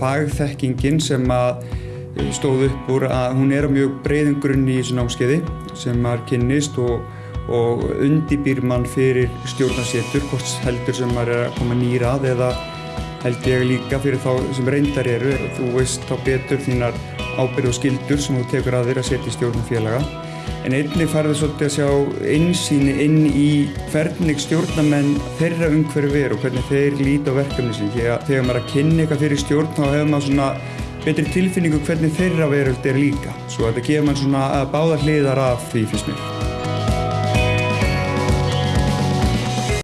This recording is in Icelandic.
fagþekkingin sem að eh, stóð upp úr að hún er á mjög breiðum grunni í þessu námskeiði sem maður kynnist og, og undibýr mann fyrir stjórnarsétur, hvort heldur sem maður er að koma nýra að eða held ég líka fyrir þá sem reyndar eru. Þú veist þá betur þínar ábyrð og skildur sem þú tekur að þér að setja í stjórnum félaga. En einnig farið svolítið að sjá einsýni inn í hvernig stjórnamenn þeirra umhverju veru og hvernig þeir líti á verkefni sín. Þegar maður er að kynna eitthvað fyrir stjórn þá hefur maður svona betri tilfinningu hvernig þeirra veröld er líka. Svo þetta gefur maður svona báðar hliðar af því fyrst mér.